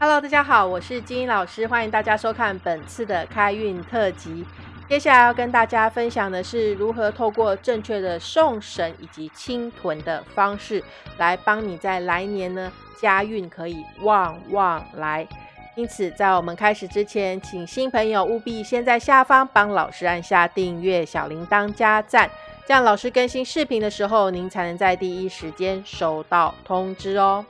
Hello，大家好，我是金英老师，欢迎大家收看本次的开运特辑。接下来要跟大家分享的是如何透过正确的送神以及清屯的方式，来帮你在来年呢家运可以旺旺来。因此，在我们开始之前，请新朋友务必先在下方帮老师按下订阅、小铃铛加赞，这样老师更新视频的时候，您才能在第一时间收到通知哦。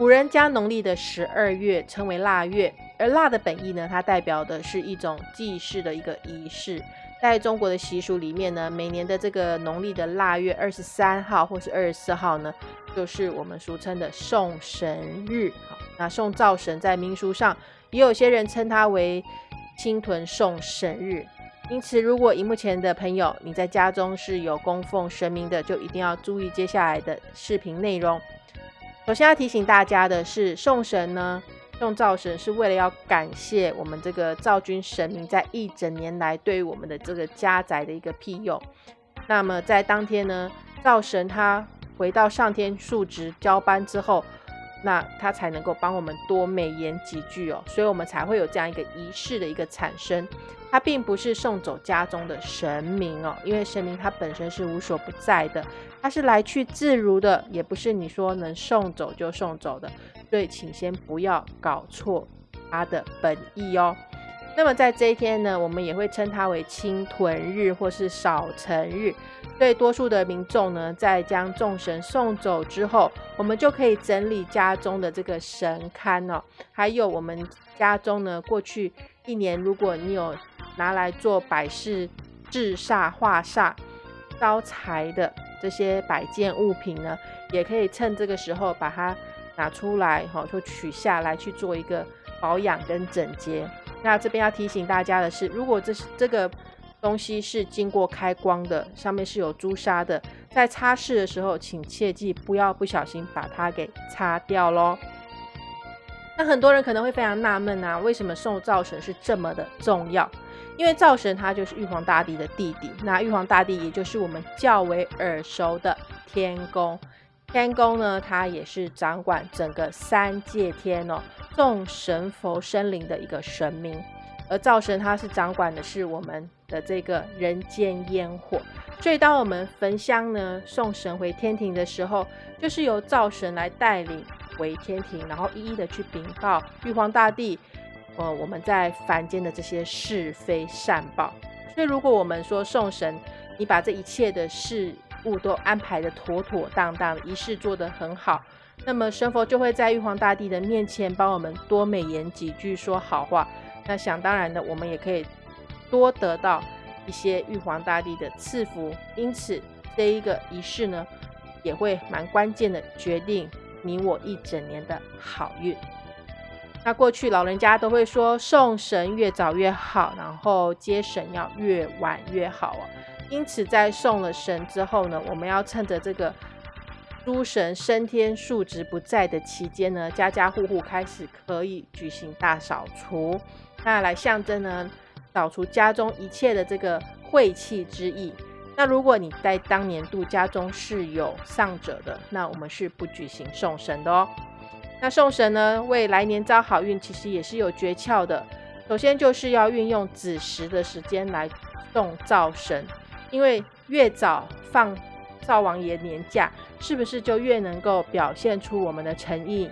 古人将农历的十二月称为腊月，而腊的本意呢，它代表的是一种祭祀的一个仪式。在中国的习俗里面呢，每年的这个农历的腊月二十三号或是二十四号呢，就是我们俗称的送神日。好，那送灶神在民俗上，也有些人称它为青屯送神日。因此，如果荧幕前的朋友你在家中是有供奉神明的，就一定要注意接下来的视频内容。首先要提醒大家的是，送神呢，送灶神是为了要感谢我们这个灶君神明在一整年来对于我们的这个家宅的一个庇佑。那么在当天呢，灶神他回到上天述职交班之后，那他才能够帮我们多美言几句哦，所以我们才会有这样一个仪式的一个产生。它并不是送走家中的神明哦，因为神明它本身是无所不在的，它是来去自如的，也不是你说能送走就送走的，所以请先不要搞错它的本意哦。那么在这一天呢，我们也会称它为清屯日或是少辰日。对多数的民众呢，在将众神送走之后，我们就可以整理家中的这个神龛哦，还有我们家中呢，过去一年如果你有拿来做摆饰、制煞、化煞、招财的这些摆件物品呢，也可以趁这个时候把它拿出来，哈，就取下来去做一个保养跟整洁。那这边要提醒大家的是，如果这是这个东西是经过开光的，上面是有朱砂的，在擦拭的时候，请切记不要不小心把它给擦掉喽。那很多人可能会非常纳闷啊，为什么送灶神是这么的重要？因为灶神他就是玉皇大帝的弟弟，那玉皇大帝也就是我们较为耳熟的天公。天公呢，他也是掌管整个三界天哦，众神佛生灵的一个神明。而灶神他是掌管的是我们的这个人间烟火，所以当我们焚香呢，送神回天庭的时候，就是由灶神来带领回天庭，然后一一的去禀报玉皇大帝。呃，我们在凡间的这些是非善报，所以如果我们说送神，你把这一切的事物都安排的妥妥当当，仪式做得很好，那么神佛就会在玉皇大帝的面前帮我们多美言几句说好话。那想当然的，我们也可以多得到一些玉皇大帝的赐福。因此，这一个仪式呢，也会蛮关键的，决定你我一整年的好运。那过去老人家都会说送神越早越好，然后接神要越晚越好啊。因此在送了神之后呢，我们要趁着这个诸神升天数值不在的期间呢，家家户户开始可以举行大扫除，那来象征呢扫除家中一切的这个晦气之意。那如果你在当年度家中是有丧者的，那我们是不举行送神的哦。那送神呢，为来年招好运，其实也是有诀窍的。首先就是要运用子时的时间来送灶神，因为越早放灶王爷年假，是不是就越能够表现出我们的诚意？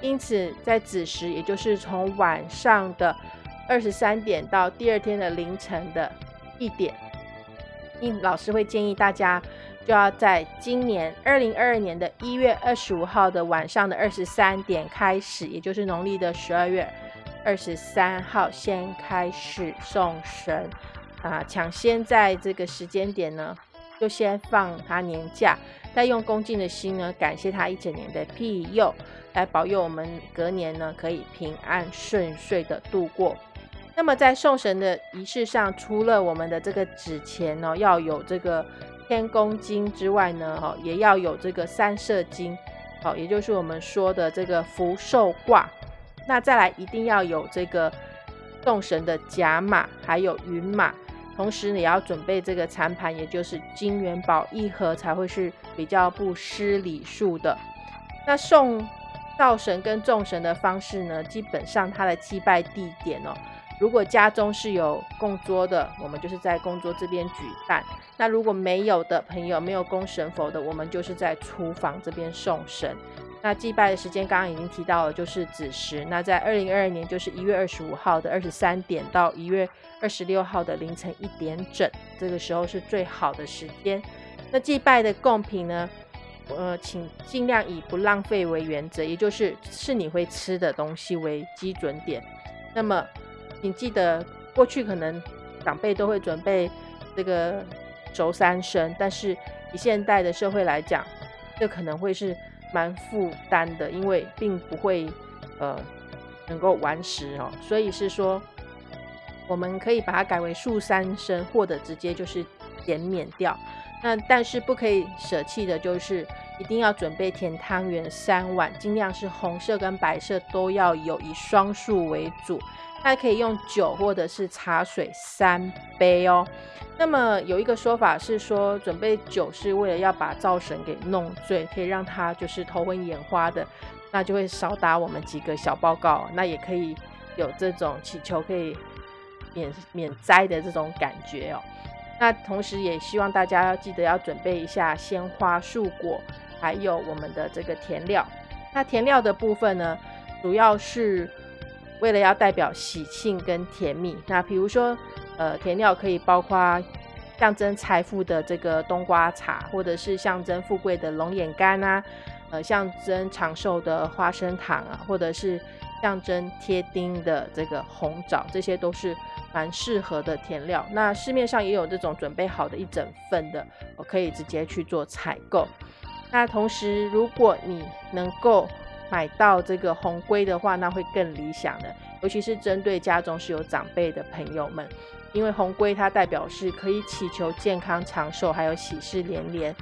因此，在子时，也就是从晚上的二十三点到第二天的凌晨的一点，应老师会建议大家。就要在今年二零二二年的一月二十五号的晚上的二十三点开始，也就是农历的十二月二十三号，先开始送神啊，抢先在这个时间点呢，就先放他年假，再用恭敬的心呢，感谢他一整年的庇佑，来保佑我们隔年呢可以平安顺遂的度过。那么在送神的仪式上，除了我们的这个纸钱呢，要有这个。天公金之外呢，哈，也要有这个三色金，好，也就是我们说的这个福寿卦。那再来一定要有这个送神的甲马，还有云马，同时你要准备这个残盘，也就是金元宝一盒，才会是比较不失礼数的。那送灶神跟众神的方式呢，基本上它的祭拜地点哦，如果家中是有供桌的，我们就是在供桌这边举办；那如果没有的朋友，没有供神佛的，我们就是在厨房这边送神。那祭拜的时间刚刚已经提到了，就是子时。那在二零二二年，就是一月二十五号的二十三点到一月二十六号的凌晨一点整，这个时候是最好的时间。那祭拜的贡品呢？呃，请尽量以不浪费为原则，也就是是你会吃的东西为基准点。那么，请记得，过去可能长辈都会准备这个轴三生，但是以现代的社会来讲，这可能会是。蛮负担的，因为并不会呃能够完食哦，所以是说我们可以把它改为素三生，或者直接就是减免掉。那但是不可以舍弃的就是一定要准备甜汤圆三碗，尽量是红色跟白色都要有，以双数为主。它可以用酒或者是茶水三杯哦。那么有一个说法是说，准备酒是为了要把灶神给弄醉，可以让他就是头昏眼花的，那就会少打我们几个小报告。那也可以有这种祈求可以免免灾的这种感觉哦。那同时也希望大家要记得要准备一下鲜花、树果，还有我们的这个填料。那填料的部分呢，主要是。为了要代表喜庆跟甜蜜，那比如说，呃，甜料可以包括象征财富的这个冬瓜茶，或者是象征富贵的龙眼干啊，呃，象征长寿的花生糖啊，或者是象征贴丁的这个红枣，这些都是蛮适合的甜料。那市面上也有这种准备好的一整份的，我可以直接去做采购。那同时，如果你能够买到这个红龟的话，那会更理想的，尤其是针对家中是有长辈的朋友们，因为红龟它代表是可以祈求健康长寿，还有喜事连连。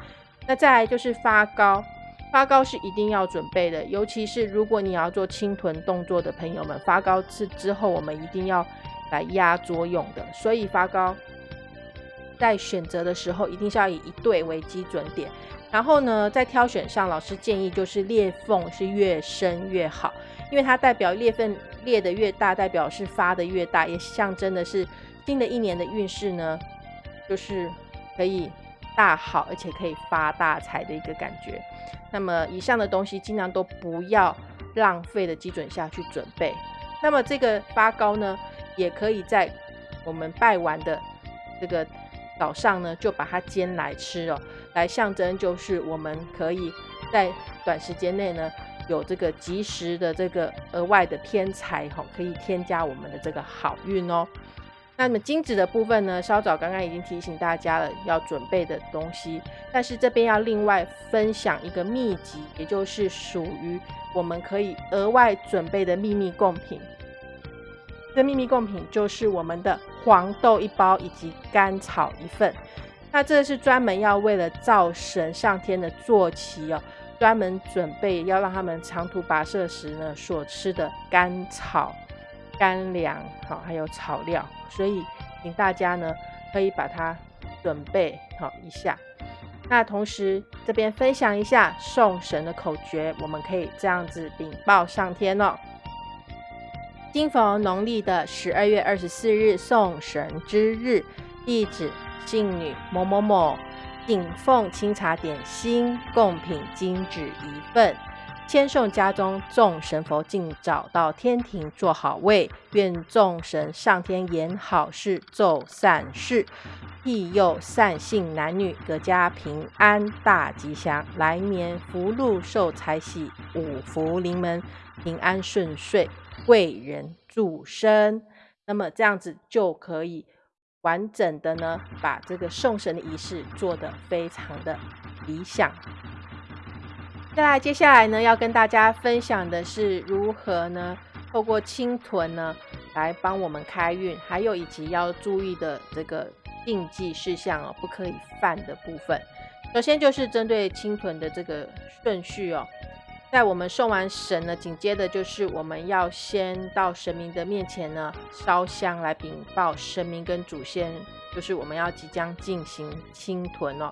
那再来就是发糕，发糕是一定要准备的，尤其是如果你要做清臀动作的朋友们，发糕是之后我们一定要来压桌用的，所以发糕在选择的时候一定是要以一对为基准点。然后呢，在挑选上，老师建议就是裂缝是越深越好，因为它代表裂缝裂的越大，代表是发的越大，也象征的是新的一年的运势呢，就是可以大好，而且可以发大财的一个感觉。那么以上的东西尽量都不要浪费的基准下去准备。那么这个发糕呢，也可以在我们拜完的这个。早上呢，就把它煎来吃哦，来象征就是我们可以在短时间内呢，有这个及时的这个额外的天财哈，可以添加我们的这个好运哦。那么金子的部分呢，稍早刚刚已经提醒大家了要准备的东西，但是这边要另外分享一个秘籍，也就是属于我们可以额外准备的秘密贡品。这秘密贡品就是我们的黄豆一包以及甘草一份。那这是专门要为了灶神上天的坐骑哦，专门准备要让他们长途跋涉时呢所吃的甘草、干粮，好，还有草料。所以，请大家呢可以把它准备好一下。那同时这边分享一下送神的口诀，我们可以这样子禀报上天哦。今逢农历的十二月二十四日送神之日，地址姓女某某某，敬奉清茶点心贡品金纸一份，千送家中众神佛尽早到天庭坐好位，愿众神上天言好事奏善事，庇佑善信男女阖家平安大吉祥，来年福禄寿财喜五福临门，平安顺遂。贵人助身，那么这样子就可以完整的呢，把这个送神的仪式做得非常的理想。再来，接下来呢，要跟大家分享的是如何呢，透过清屯呢，来帮我们开运，还有以及要注意的这个禁忌事项哦，不可以犯的部分。首先就是针对清屯的这个顺序哦。在我们送完神呢，紧接着就是我们要先到神明的面前呢烧香来禀报神明跟祖先，就是我们要即将进行清屯哦。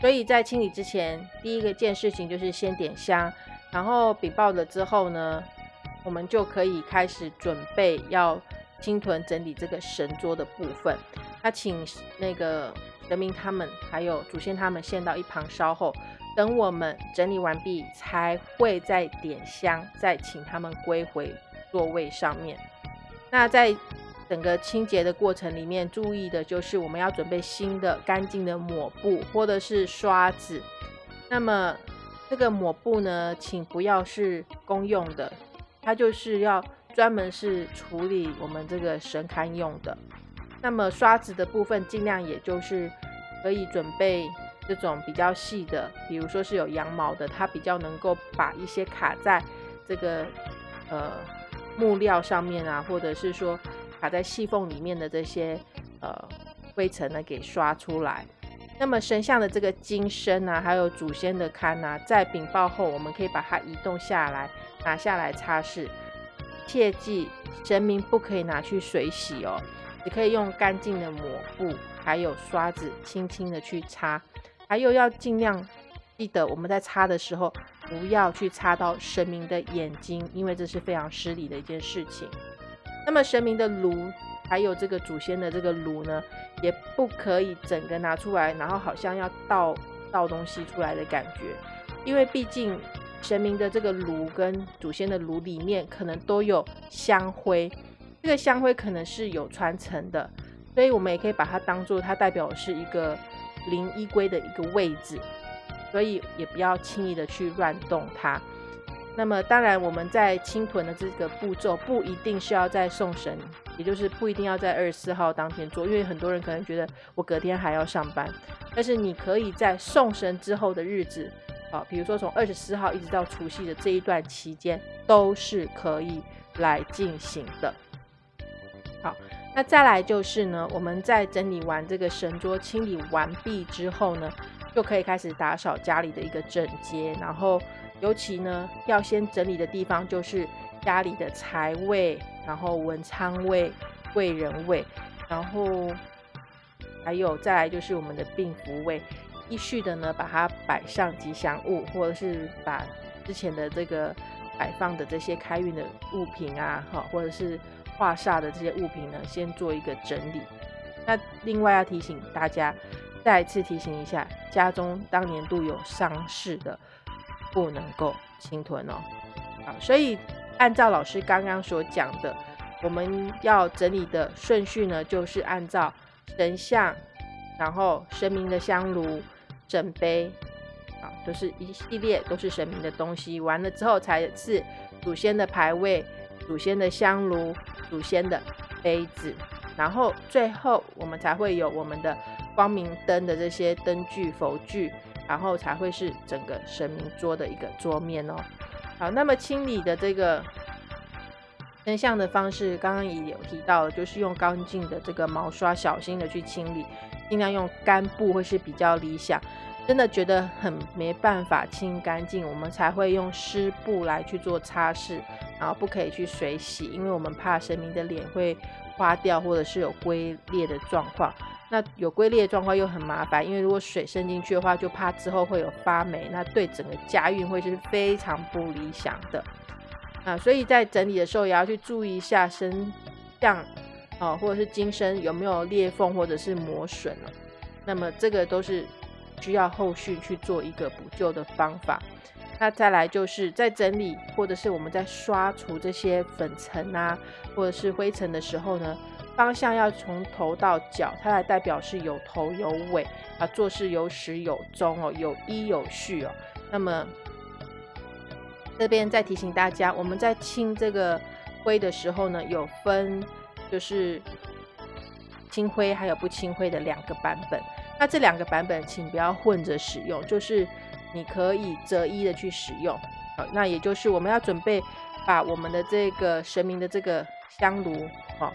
所以在清理之前，第一个件事情就是先点香，然后禀报了之后呢，我们就可以开始准备要清屯整理这个神桌的部分。那请那个神明他们还有祖先他们先到一旁稍后，等我们整理完毕，才会再点香，再请他们归回座位上面。那在整个清洁的过程里面，注意的就是我们要准备新的干净的抹布或者是刷子。那么这个抹布呢，请不要是公用的，它就是要专门是处理我们这个神龛用的。那么刷子的部分，尽量也就是可以准备这种比较细的，比如说是有羊毛的，它比较能够把一些卡在这个呃木料上面啊，或者是说卡在细缝里面的这些呃灰尘呢，给刷出来。那么神像的这个金身啊，还有祖先的龛啊，在禀报后，我们可以把它移动下来，拿下来擦拭。切记，神明不可以拿去水洗哦，只可以用干净的抹布，还有刷子，轻轻的去擦。还有要尽量记得，我们在擦的时候，不要去擦到神明的眼睛，因为这是非常失礼的一件事情。那么神明的炉。还有这个祖先的这个炉呢，也不可以整个拿出来，然后好像要倒倒东西出来的感觉，因为毕竟神明的这个炉跟祖先的炉里面可能都有香灰，这个香灰可能是有传承的，所以我们也可以把它当做它代表是一个灵衣龟的一个位置，所以也不要轻易的去乱动它。那么当然，我们在清屯的这个步骤不一定是要在送神，也就是不一定要在二十四号当天做，因为很多人可能觉得我隔天还要上班。但是你可以在送神之后的日子，啊，比如说从二十四号一直到除夕的这一段期间，都是可以来进行的。那再来就是呢，我们在整理完这个神桌清理完毕之后呢，就可以开始打扫家里的一个整洁，然后。尤其呢，要先整理的地方就是家里的财位，然后文昌位、贵人位，然后还有再来就是我们的病符位，依序的呢把它摆上吉祥物，或者是把之前的这个摆放的这些开运的物品啊，哈，或者是画煞的这些物品呢，先做一个整理。那另外要提醒大家，再次提醒一下，家中当年度有丧事的。不能够侵吞哦，好，所以按照老师刚刚所讲的，我们要整理的顺序呢，就是按照神像，然后神明的香炉、枕杯，啊，都是一系列都是神明的东西，完了之后才是祖先的牌位、祖先的香炉、祖先的杯子，然后最后我们才会有我们的光明灯的这些灯具、佛具。然后才会是整个神明桌的一个桌面哦。好，那么清理的这个真相的方式，刚刚也有提到，就是用干净的这个毛刷，小心的去清理，尽量用干布会是比较理想。真的觉得很没办法清干净，我们才会用湿布来去做擦拭，然后不可以去水洗，因为我们怕神明的脸会花掉，或者是有龟裂的状况。那有龟裂的状况又很麻烦，因为如果水渗进去的话，就怕之后会有发霉，那对整个家运会是非常不理想的啊。所以在整理的时候也要去注意一下身像啊，或者是金身有没有裂缝或者是磨损了。那么这个都是需要后续去做一个补救的方法。那再来就是在整理或者是我们在刷除这些粉尘啊，或者是灰尘的时候呢。方向要从头到脚，它来代表是有头有尾啊，做事有始有终哦，有依有序哦。那么这边再提醒大家，我们在清这个灰的时候呢，有分就是清灰还有不清灰的两个版本。那这两个版本请不要混着使用，就是你可以择一的去使用。好，那也就是我们要准备把我们的这个神明的这个香炉，好。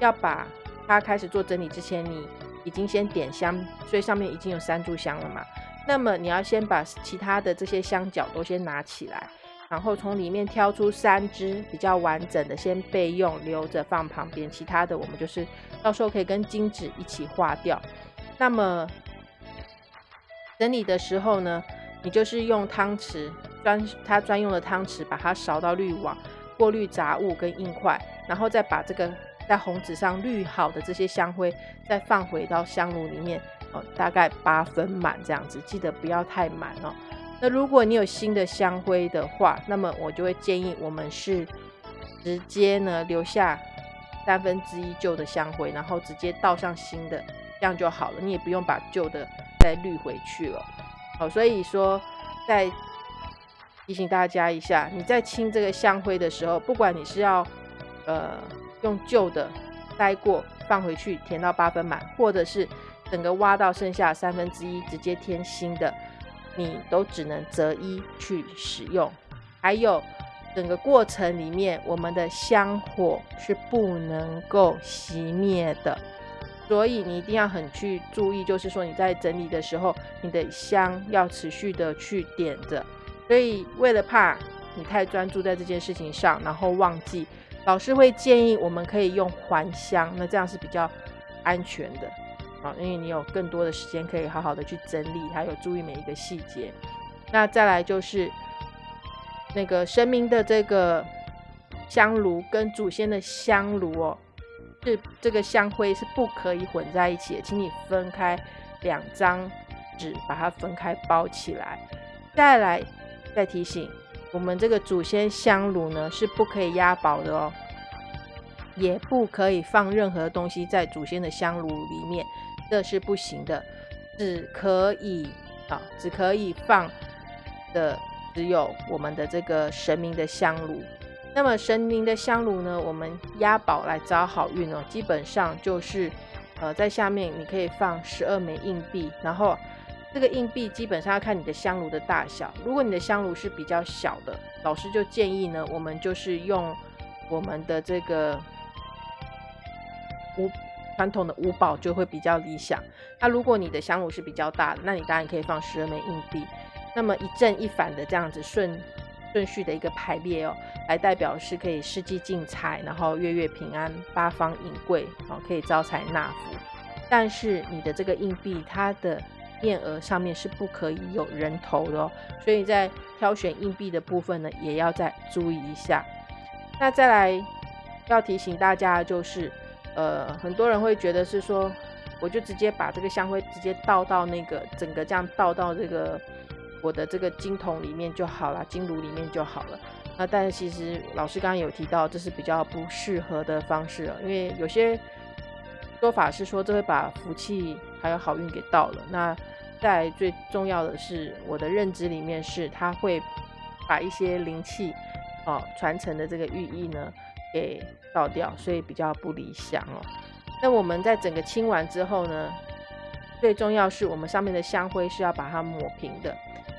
要把它开始做整理之前，你已经先点香，所以上面已经有三炷香了嘛。那么你要先把其他的这些香角都先拿起来，然后从里面挑出三支比较完整的，先备用，留着放旁边。其他的我们就是到时候可以跟金纸一起化掉。那么整理的时候呢，你就是用汤匙专它专用的汤匙，把它勺到滤网，过滤杂物跟硬块，然后再把这个在红纸上滤好的这些香灰再放回到香炉里面，哦，大概八分满这样子，记得不要太满哦。那如果你有新的香灰的话，那么我就会建议我们是直接呢留下三分之一旧的香灰，然后直接倒上新的，这样就好了。你也不用把旧的再滤回去了。好，所以说再提醒大家一下，你在清这个香灰的时候，不管你是要呃用旧的塞过放回去填到八分满，或者是整个挖到剩下三分之一直接填新的。你都只能择一去使用，还有整个过程里面，我们的香火是不能够熄灭的，所以你一定要很去注意，就是说你在整理的时候，你的香要持续的去点着。所以为了怕你太专注在这件事情上，然后忘记，老师会建议我们可以用还香，那这样是比较安全的。啊，因为你有更多的时间可以好好的去整理，还有注意每一个细节。那再来就是那个神明的这个香炉跟祖先的香炉哦，是这个香灰是不可以混在一起的，请你分开两张纸，把它分开包起来。再来再提醒，我们这个祖先香炉呢是不可以压宝的哦，也不可以放任何东西在祖先的香炉里面。这是不行的，只可以啊，只可以放的只有我们的这个神明的香炉。那么神明的香炉呢，我们押宝来招好运哦，基本上就是呃在下面你可以放十二枚硬币，然后这个硬币基本上要看你的香炉的大小。如果你的香炉是比较小的，老师就建议呢，我们就是用我们的这个五。传统的五宝就会比较理想。那如果你的香炉是比较大的，那你当然可以放十二枚硬币。那么一正一反的这样子顺顺序的一个排列哦，来代表是可以世纪进财，然后月月平安，八方引贵，哦，可以招财纳福。但是你的这个硬币，它的面额上面是不可以有人头的哦，所以在挑选硬币的部分呢，也要再注意一下。那再来要提醒大家就是。呃，很多人会觉得是说，我就直接把这个香灰直接倒到那个整个这样倒到这个我的这个金桶里面就好了，金炉里面就好了。那但是其实老师刚刚有提到，这是比较不适合的方式了，因为有些说法是说这会把福气还有好运给倒了。那在最重要的是，我的认知里面是它会把一些灵气哦传承的这个寓意呢。给倒掉，所以比较不理想哦。那我们在整个清完之后呢，最重要是我们上面的香灰是要把它抹平的。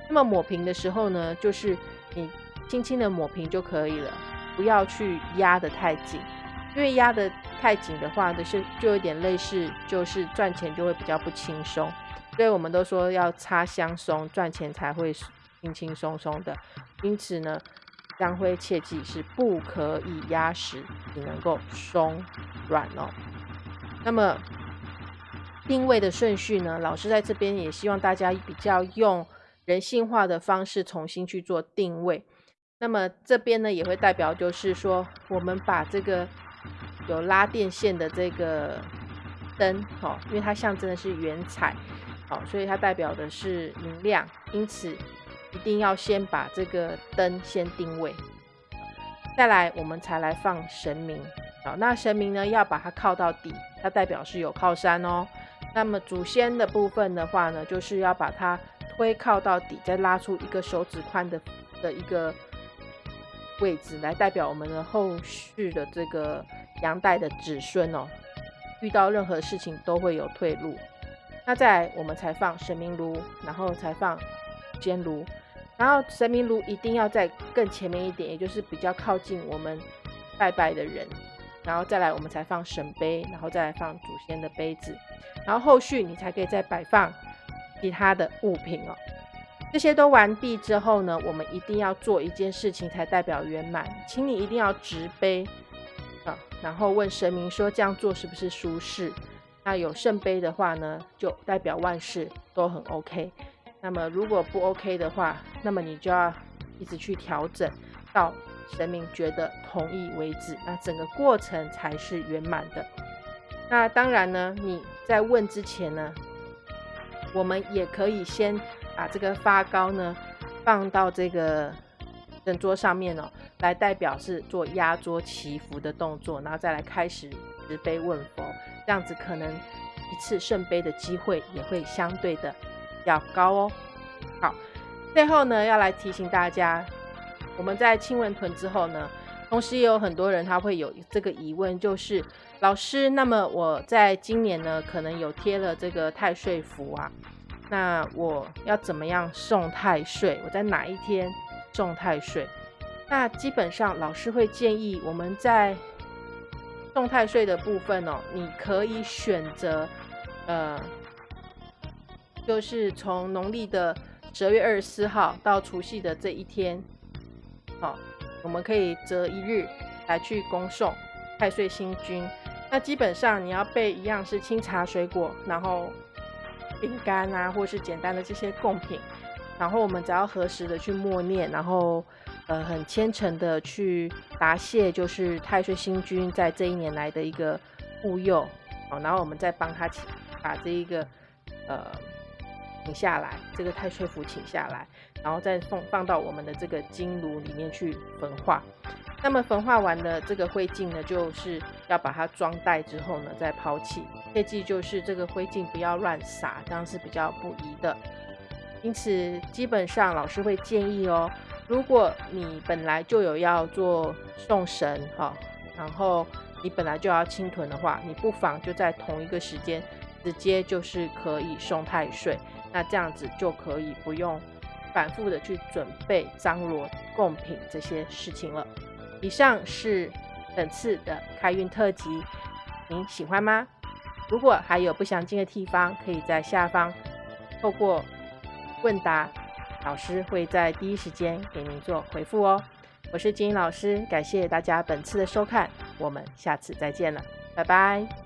那么抹平的时候呢，就是你轻轻的抹平就可以了，不要去压得太紧，因为压得太紧的话，就是就有点类似，就是赚钱就会比较不轻松。所以我们都说要擦香松，赚钱才会轻轻松松的。因此呢。香灰切记是不可以压实，只能够松软哦。那么定位的顺序呢？老师在这边也希望大家比较用人性化的方式重新去做定位。那么这边呢也会代表就是说，我们把这个有拉电线的这个灯，哦，因为它象征的是原彩，好，所以它代表的是明亮，因此。一定要先把这个灯先定位，再来我们才来放神明。好，那神明呢要把它靠到底，它代表是有靠山哦。那么祖先的部分的话呢，就是要把它推靠到底，再拉出一个手指宽的的一个位置，来代表我们的后续的这个阳代的子孙哦，遇到任何事情都会有退路。那再来我们才放神明炉，然后才放煎炉。然后神明炉一定要在更前面一点，也就是比较靠近我们拜拜的人，然后再来我们才放神杯，然后再来放祖先的杯子，然后后续你才可以再摆放其他的物品哦。这些都完毕之后呢，我们一定要做一件事情才代表圆满，请你一定要执杯啊，然后问神明说这样做是不是舒适？那有圣杯的话呢，就代表万事都很 OK。那么如果不 OK 的话，那么你就要一直去调整，到神明觉得同意为止。那整个过程才是圆满的。那当然呢，你在问之前呢，我们也可以先把这个发糕呢放到这个神桌上面哦，来代表是做压桌祈福的动作，然后再来开始持杯问佛，这样子可能一次圣杯的机会也会相对的要高哦。好，最后呢要来提醒大家，我们在亲吻臀之后呢。同时也有很多人他会有这个疑问，就是老师，那么我在今年呢，可能有贴了这个太岁符啊，那我要怎么样送太岁？我在哪一天送太岁？那基本上老师会建议我们在送太岁的部分哦，你可以选择呃，就是从农历的十二月二十四号到除夕的这一天，好。我们可以择一日来去恭送太岁星君。那基本上你要备一样是清茶水果，然后饼干啊，或是简单的这些贡品。然后我们只要合时的去默念，然后呃很虔诚的去答谢，就是太岁星君在这一年来的一个护佑。好，然后我们再帮他请把这一个呃。请下来，这个太岁符请下来，然后再放放到我们的这个金炉里面去焚化。那么焚化完的这个灰烬呢，就是要把它装袋之后呢，再抛弃。切记就是这个灰烬不要乱撒，这样是比较不宜的。因此，基本上老师会建议哦，如果你本来就有要做送神哈，然后你本来就要清屯的话，你不妨就在同一个时间直接就是可以送太岁。那这样子就可以不用反复的去准备张罗贡品这些事情了。以上是本次的开运特辑，您喜欢吗？如果还有不详尽的地方，可以在下方透过问答，老师会在第一时间给您做回复哦。我是金英老师，感谢大家本次的收看，我们下次再见了，拜拜。